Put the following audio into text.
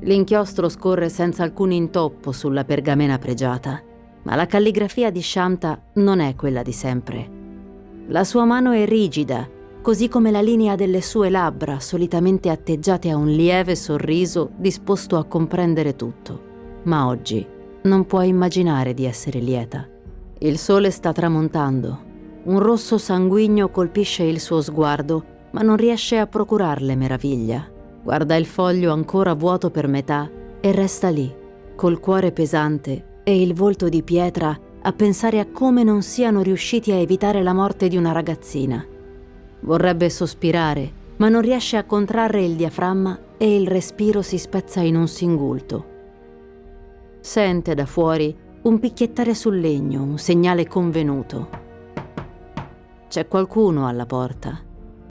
L'inchiostro scorre senza alcun intoppo sulla pergamena pregiata, ma la calligrafia di Shamta non è quella di sempre. La sua mano è rigida, così come la linea delle sue labbra, solitamente atteggiate a un lieve sorriso disposto a comprendere tutto. Ma oggi non può immaginare di essere lieta. Il sole sta tramontando. Un rosso sanguigno colpisce il suo sguardo, ma non riesce a procurarle meraviglia. Guarda il foglio ancora vuoto per metà e resta lì, col cuore pesante e il volto di pietra a pensare a come non siano riusciti a evitare la morte di una ragazzina. Vorrebbe sospirare, ma non riesce a contrarre il diaframma e il respiro si spezza in un singulto. Sente da fuori un picchiettare sul legno, un segnale convenuto. C'è qualcuno alla porta